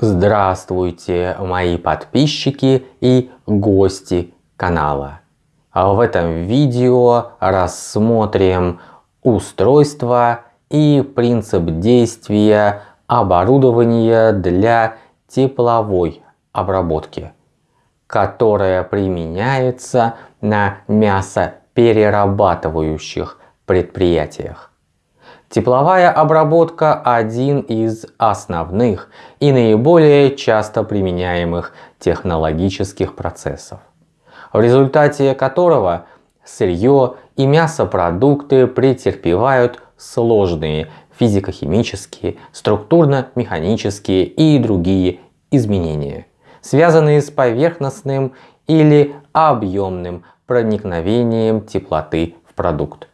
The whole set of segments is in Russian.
Здравствуйте, мои подписчики и гости канала. В этом видео рассмотрим устройство и принцип действия оборудования для тепловой обработки, которое применяется на мясоперерабатывающих предприятиях. Тепловая обработка – один из основных и наиболее часто применяемых технологических процессов, в результате которого сырье и мясопродукты претерпевают сложные физико-химические, структурно-механические и другие изменения, связанные с поверхностным или объемным проникновением теплоты в продукт.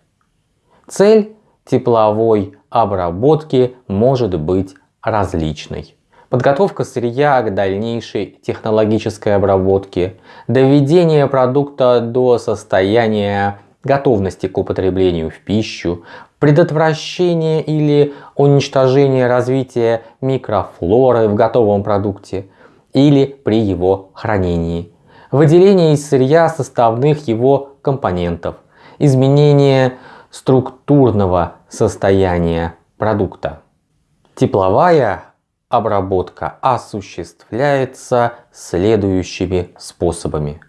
Цель тепловой обработки может быть различной. Подготовка сырья к дальнейшей технологической обработке, доведение продукта до состояния готовности к употреблению в пищу, предотвращение или уничтожение развития микрофлоры в готовом продукте или при его хранении, выделение из сырья составных его компонентов, изменение структурного состояния продукта. Тепловая обработка осуществляется следующими способами.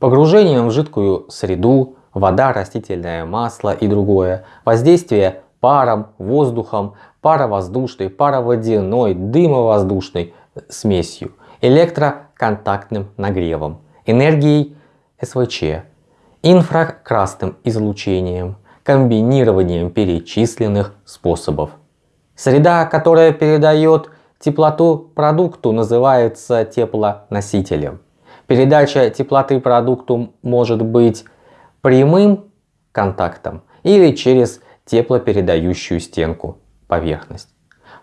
Погружением в жидкую среду, вода, растительное масло и другое, воздействие паром, воздухом, паровоздушной, пароводяной, дымовоздушной смесью, электроконтактным нагревом, энергией СВЧ, инфракрасным излучением, комбинированием перечисленных способов. Среда, которая передает теплоту продукту, называется теплоносителем. Передача теплоты продукту может быть прямым контактом или через теплопередающую стенку поверхность.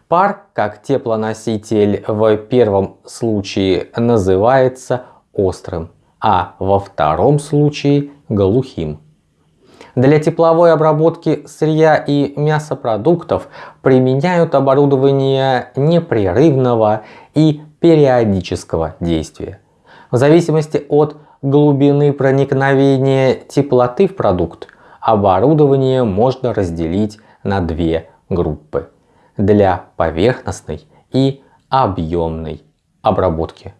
Пар, как теплоноситель в первом случае называется острым, а во втором случае глухим. Для тепловой обработки сырья и мясопродуктов применяют оборудование непрерывного и периодического действия. В зависимости от глубины проникновения теплоты в продукт, оборудование можно разделить на две группы для поверхностной и объемной обработки.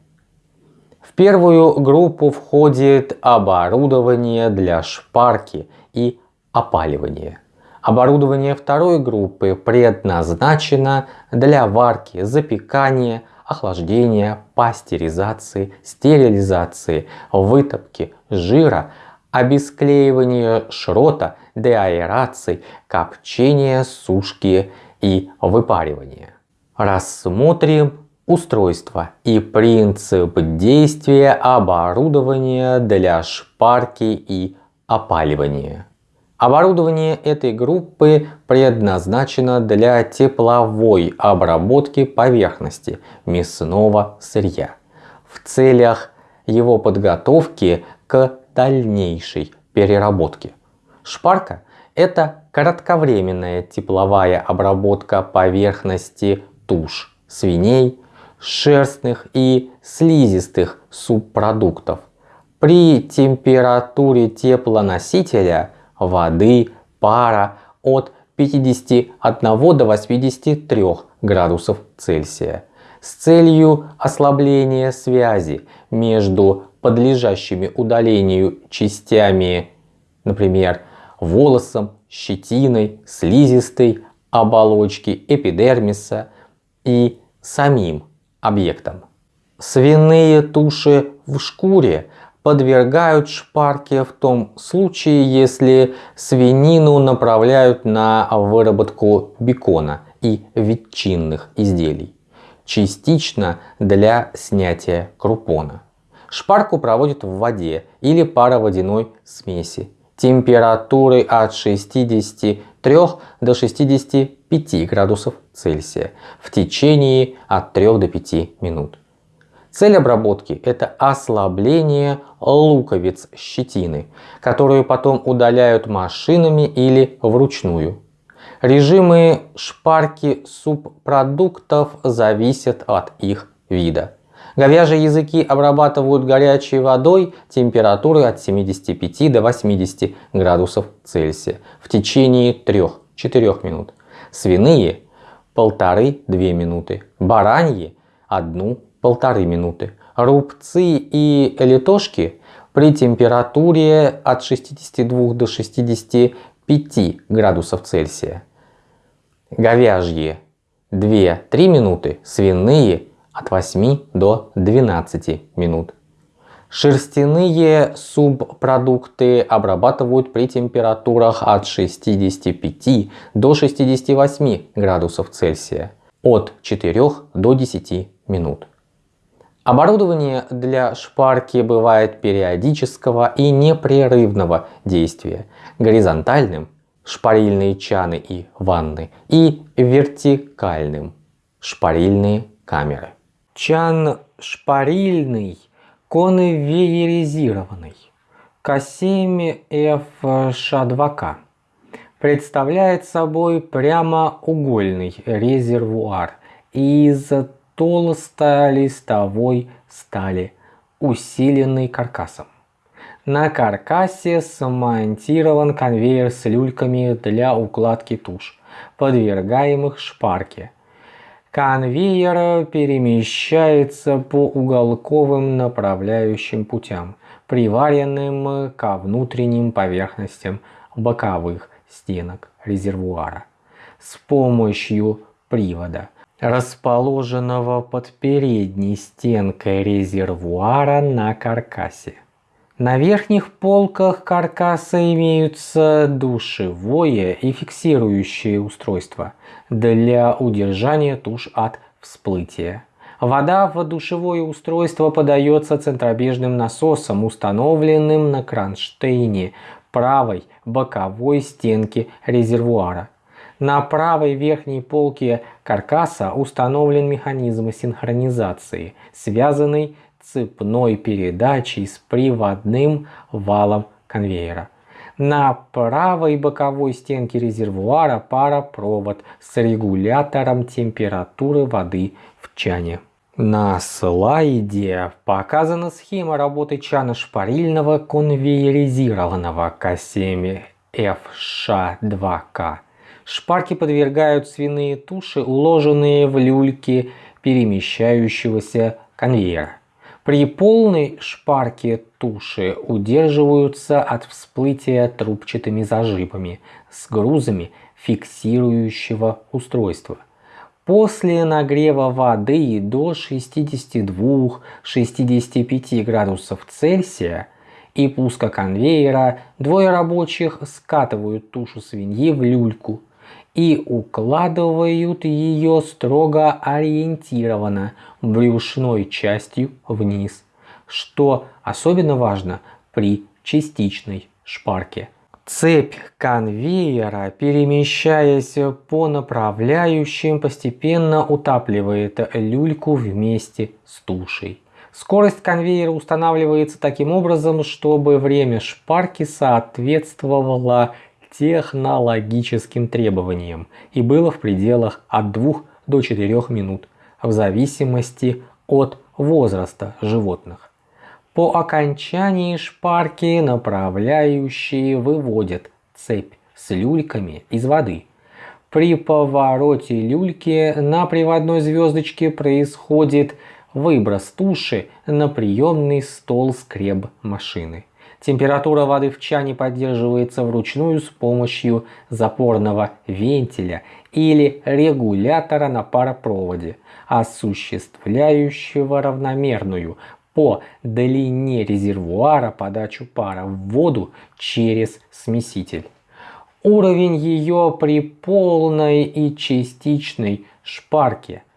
В первую группу входит оборудование для шпарки и опаливания. Оборудование второй группы предназначено для варки, запекания, охлаждения, пастеризации, стерилизации, вытопки жира, обесклеивания шрота, деаэрации, копчения, сушки и выпаривания. Рассмотрим устройство и принцип действия оборудования для шпарки и опаливания. Оборудование этой группы предназначено для тепловой обработки поверхности мясного сырья в целях его подготовки к дальнейшей переработке. Шпарка – это кратковременная тепловая обработка поверхности туш, свиней, шерстных и слизистых субпродуктов при температуре теплоносителя воды, пара от 51 до 83 градусов Цельсия с целью ослабления связи между подлежащими удалению частями, например, волосом, щетиной, слизистой оболочки эпидермиса и самим объектом. Свиные туши в шкуре подвергают шпарке в том случае, если свинину направляют на выработку бекона и ветчинных изделий, частично для снятия крупона. Шпарку проводят в воде или пароводяной смеси температурой от 63 до 65 градусов Цельсия в течение от 3 до 5 минут. Цель обработки – это ослабление луковиц щетины, которую потом удаляют машинами или вручную. Режимы шпарки субпродуктов зависят от их вида. Говяжьи языки обрабатывают горячей водой температуры от 75 до 80 градусов Цельсия в течение 3-4 минут. Свиные полторы-две минуты, бараньи одну-полторы минуты. Рубцы и литошки при температуре от 62 до 65 градусов Цельсия. Говяжьи 2-3 минуты, свиные от 8 до 12 минут. Шерстяные субпродукты обрабатывают при температурах от 65 до 68 градусов Цельсия от 4 до 10 минут. Оборудование для шпарки бывает периодического и непрерывного действия, горизонтальным – шпарильные чаны и ванны, и вертикальным – шпарильные камеры. Чан шпарильный – конвейеризированный К7ФШ2К представляет собой прямоугольный резервуар из толстолистовой стали, усиленный каркасом. На каркасе смонтирован конвейер с люльками для укладки туш, подвергаемых шпарке – Конвейер перемещается по уголковым направляющим путям, приваренным ко внутренним поверхностям боковых стенок резервуара с помощью привода, расположенного под передней стенкой резервуара на каркасе. На верхних полках каркаса имеются душевое и фиксирующее устройство для удержания туш от всплытия. Вода в душевое устройство подается центробежным насосом, установленным на кронштейне правой боковой стенки резервуара. На правой верхней полке каркаса установлен механизм синхронизации, связанный цепной передачей с приводным валом конвейера. На правой боковой стенке резервуара паропровод с регулятором температуры воды в чане. На слайде показана схема работы чана шпарильного конвейеризированного К7 FШ2К. Шпарки подвергают свиные туши, уложенные в люльки перемещающегося конвейера. При полной шпарке туши удерживаются от всплытия трубчатыми зажимами с грузами фиксирующего устройства. После нагрева воды до 62-65 градусов Цельсия и пуска конвейера двое рабочих скатывают тушу свиньи в люльку и укладывают ее строго ориентированно брюшной частью вниз, что особенно важно при частичной шпарке. Цепь конвейера, перемещаясь по направляющим, постепенно утапливает люльку вместе с тушей. Скорость конвейера устанавливается таким образом, чтобы время шпарки соответствовало технологическим требованиям и было в пределах от 2 до 4 минут в зависимости от возраста животных. По окончании шпарки направляющие выводят цепь с люльками из воды. При повороте люльки на приводной звездочке происходит выброс туши на приемный стол скреб машины. Температура воды в чане поддерживается вручную с помощью запорного вентиля или регулятора на паропроводе, осуществляющего равномерную по длине резервуара подачу пара в воду через смеситель. Уровень ее при полной и частичной шпарке –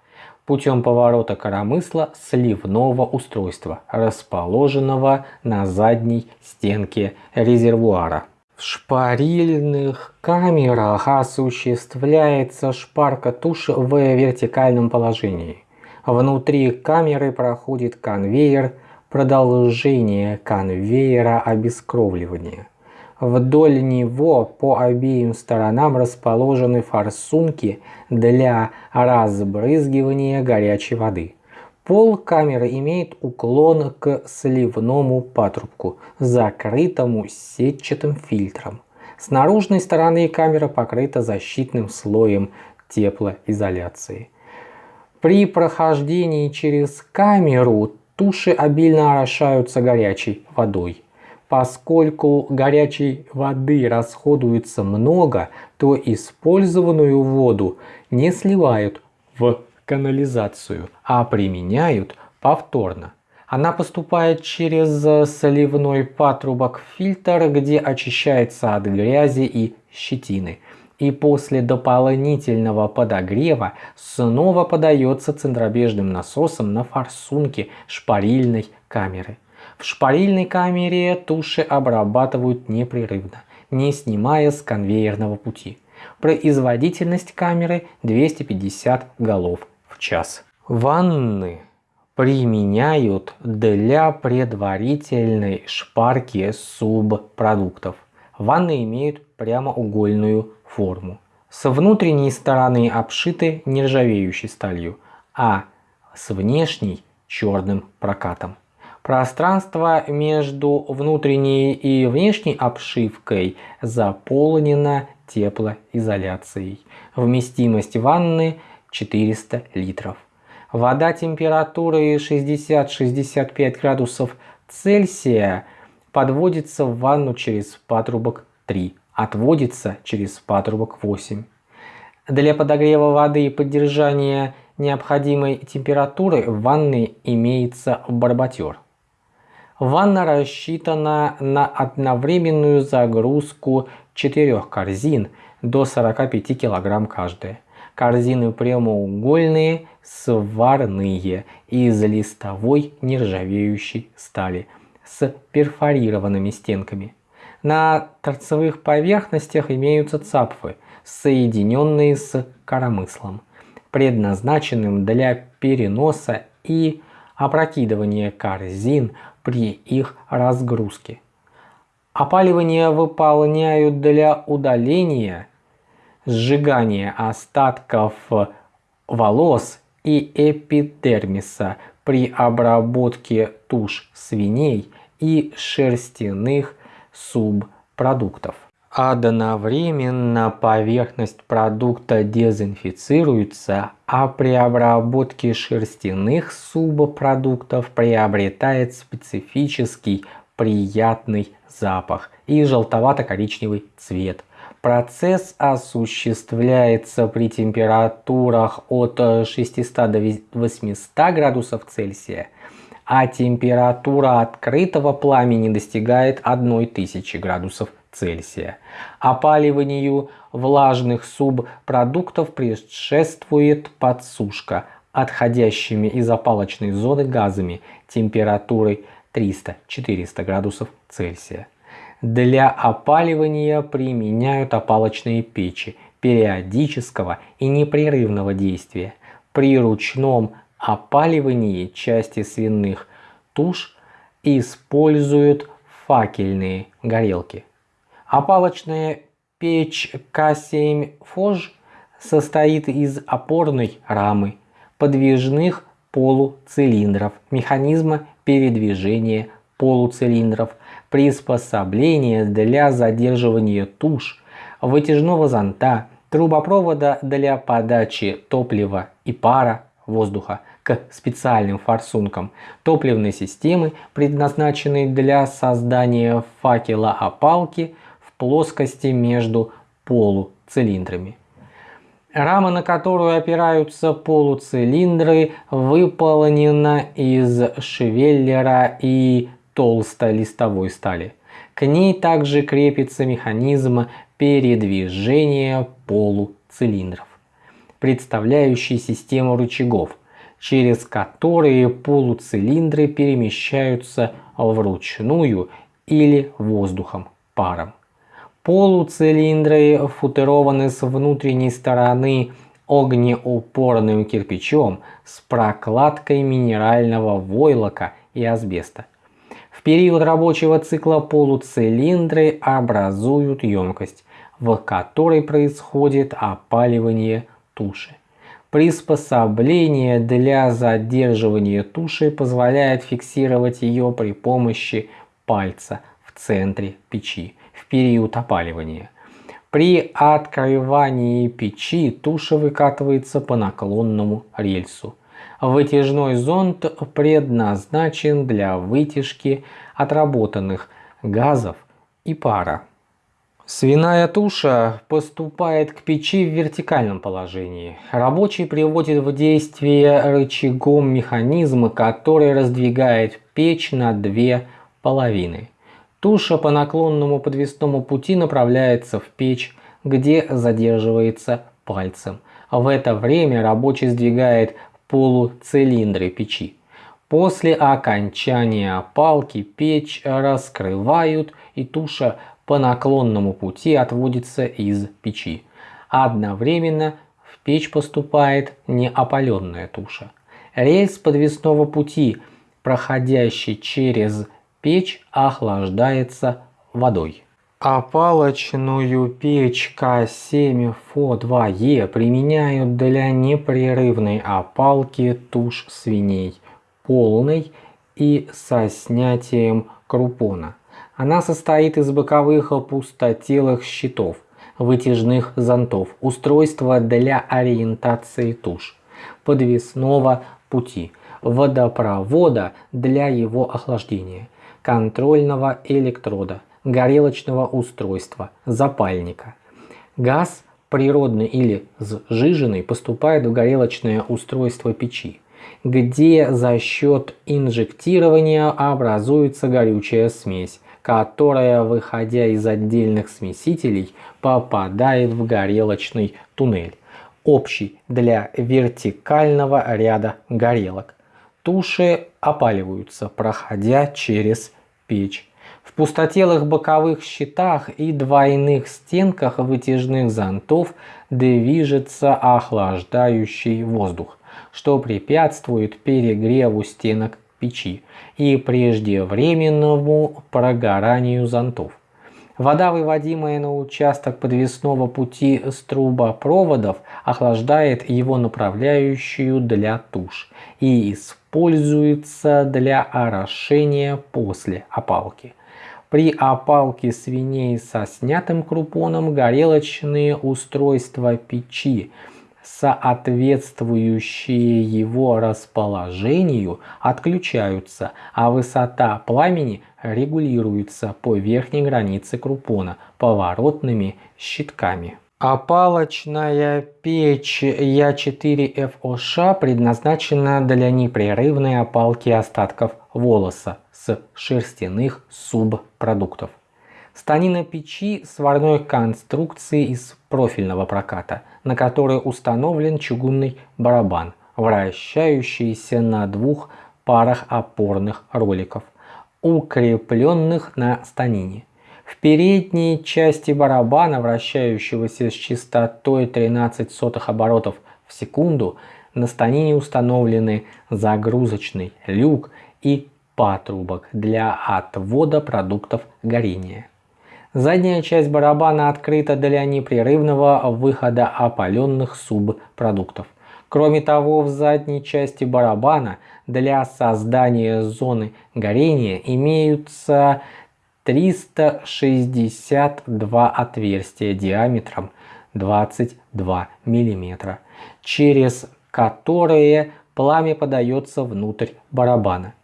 путем поворота коромысла сливного устройства, расположенного на задней стенке резервуара. В шпарильных камерах осуществляется шпарка туши в вертикальном положении. Внутри камеры проходит конвейер, продолжение конвейера обескровливания. Вдоль него по обеим сторонам расположены форсунки для разбрызгивания горячей воды. Пол камеры имеет уклон к сливному патрубку, закрытому сетчатым фильтром. С наружной стороны камера покрыта защитным слоем теплоизоляции. При прохождении через камеру туши обильно орошаются горячей водой. Поскольку горячей воды расходуется много, то использованную воду не сливают в канализацию, а применяют повторно. Она поступает через соливной патрубок в фильтр, где очищается от грязи и щетины. И после дополнительного подогрева снова подается центробежным насосом на форсунке шпарильной камеры. В шпарильной камере туши обрабатывают непрерывно, не снимая с конвейерного пути. Производительность камеры 250 голов в час. Ванны применяют для предварительной шпарки субпродуктов. Ванны имеют прямоугольную форму. С внутренней стороны обшиты нержавеющей сталью, а с внешней черным прокатом. Пространство между внутренней и внешней обшивкой заполнено теплоизоляцией. Вместимость ванны 400 литров. Вода температурой 60-65 градусов Цельсия подводится в ванну через патрубок 3, отводится через патрубок 8. Для подогрева воды и поддержания необходимой температуры в ванной имеется барботер. Ванна рассчитана на одновременную загрузку четырех корзин до 45 кг каждая. Корзины прямоугольные, сварные, из листовой нержавеющей стали, с перфорированными стенками. На торцевых поверхностях имеются цапфы, соединенные с коромыслом, предназначенным для переноса и опрокидывания корзин при их разгрузке. Опаливание выполняют для удаления, сжигания остатков волос и эпидермиса при обработке туш свиней и шерстяных субпродуктов. Одновременно поверхность продукта дезинфицируется, а при обработке шерстяных субпродуктов приобретает специфический приятный запах и желтовато-коричневый цвет. Процесс осуществляется при температурах от 600 до 800 градусов Цельсия, а температура открытого пламени достигает 1000 градусов Цельсия. Опаливанию влажных субпродуктов предшествует подсушка отходящими из опалочной зоны газами температурой 300-400 градусов Цельсия. Для опаливания применяют опалочные печи периодического и непрерывного действия. При ручном опаливании части свиных туш используют факельные горелки. Опалочная печь К7 Фож состоит из опорной рамы, подвижных полуцилиндров, механизма передвижения полуцилиндров, приспособления для задерживания туш, вытяжного зонта, трубопровода для подачи топлива и пара воздуха к специальным форсункам, топливной системы, предназначенной для создания факела опалки плоскости между полуцилиндрами. Рама, на которую опираются полуцилиндры, выполнена из швеллера и толстолистовой стали. К ней также крепится механизм передвижения полуцилиндров, представляющий систему рычагов, через которые полуцилиндры перемещаются вручную или воздухом, паром. Полуцилиндры футерованы с внутренней стороны огнеупорным кирпичом с прокладкой минерального войлока и асбеста. В период рабочего цикла полуцилиндры образуют емкость, в которой происходит опаливание туши. Приспособление для задерживания туши позволяет фиксировать ее при помощи пальца в центре печи период опаливания. При открывании печи туша выкатывается по наклонному рельсу. Вытяжной зонд предназначен для вытяжки отработанных газов и пара. Свиная туша поступает к печи в вертикальном положении. Рабочий приводит в действие рычагом механизма, который раздвигает печь на две половины. Туша по наклонному подвесному пути направляется в печь, где задерживается пальцем. В это время рабочий сдвигает полуцилиндры печи. После окончания опалки печь раскрывают и туша по наклонному пути отводится из печи. Одновременно в печь поступает неопаленная туша. Рельс подвесного пути, проходящий через печь, охлаждается водой. Опалочную печь К7 ФО2Е применяют для непрерывной опалки туш свиней, полной и со снятием крупона. Она состоит из боковых пустотелых щитов, вытяжных зонтов, устройства для ориентации туш, подвесного пути, водопровода для его охлаждения, контрольного электрода, горелочного устройства, запальника. Газ природный или сжиженный поступает в горелочное устройство печи, где за счет инжектирования образуется горючая смесь, которая, выходя из отдельных смесителей, попадает в горелочный туннель, общий для вертикального ряда горелок. Туши опаливаются, проходя через печь. В пустотелых боковых щитах и двойных стенках вытяжных зонтов движется охлаждающий воздух, что препятствует перегреву стенок печи и преждевременному прогоранию зонтов. Вода, выводимая на участок подвесного пути с трубопроводов, охлаждает его направляющую для туш и используется для орошения после опалки. При опалке свиней со снятым крупоном горелочные устройства печи – соответствующие его расположению отключаются, а высота пламени регулируется по верхней границе крупона поворотными щитками. Опалочная печь Я4ФОШ предназначена для непрерывной опалки остатков волоса с шерстяных субпродуктов. Станина печи сварной конструкции из профильного проката, на который установлен чугунный барабан, вращающийся на двух парах опорных роликов, укрепленных на станине. В передней части барабана, вращающегося с частотой 13 сотых оборотов в секунду, на станине установлены загрузочный люк и патрубок для отвода продуктов горения. Задняя часть барабана открыта для непрерывного выхода опаленных субпродуктов. Кроме того, в задней части барабана для создания зоны горения имеются 362 отверстия диаметром 22 мм, через которые пламя подается внутрь барабана.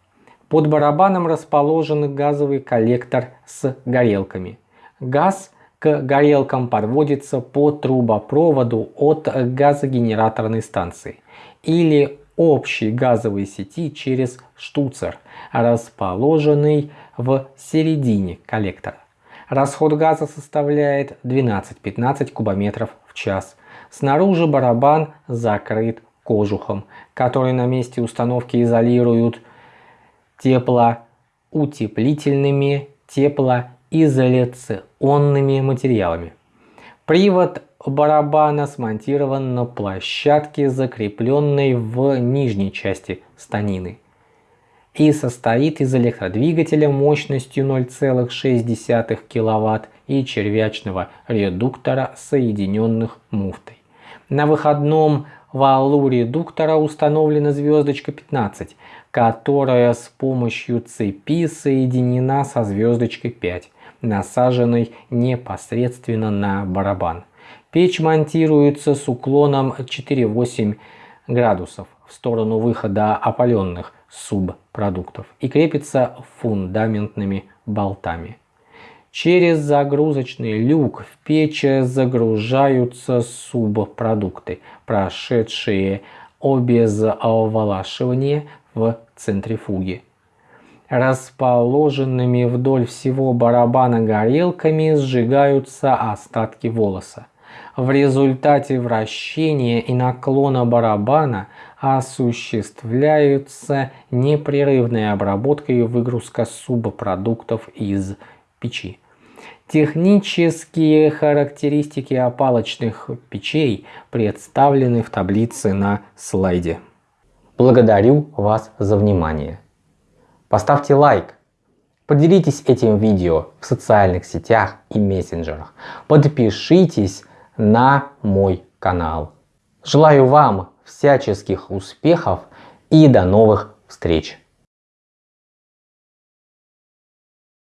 Под барабаном расположен газовый коллектор с горелками. Газ к горелкам подводится по трубопроводу от газогенераторной станции или общей газовой сети через штуцер, расположенный в середине коллектора. Расход газа составляет 12-15 кубометров в час. Снаружи барабан закрыт кожухом, который на месте установки изолируют теплоутеплительными тепло изоляционными материалами. Привод барабана смонтирован на площадке, закрепленной в нижней части станины и состоит из электродвигателя мощностью 0,6 кВт и червячного редуктора, соединенных муфтой. На выходном валу редуктора установлена звездочка 15, которая с помощью цепи соединена со звездочкой 5, насаженной непосредственно на барабан. Печь монтируется с уклоном 4,8 градусов в сторону выхода опаленных субпродуктов и крепится фундаментными болтами. Через загрузочный люк в печь загружаются субпродукты, прошедшие обезволашивание в центрифуге. Расположенными вдоль всего барабана горелками сжигаются остатки волоса. В результате вращения и наклона барабана осуществляются непрерывная обработка и выгрузка субпродуктов из печи. Технические характеристики опалочных печей представлены в таблице на слайде. Благодарю вас за внимание. Поставьте лайк, поделитесь этим видео в социальных сетях и мессенджерах, подпишитесь на мой канал. Желаю вам всяческих успехов и до новых встреч!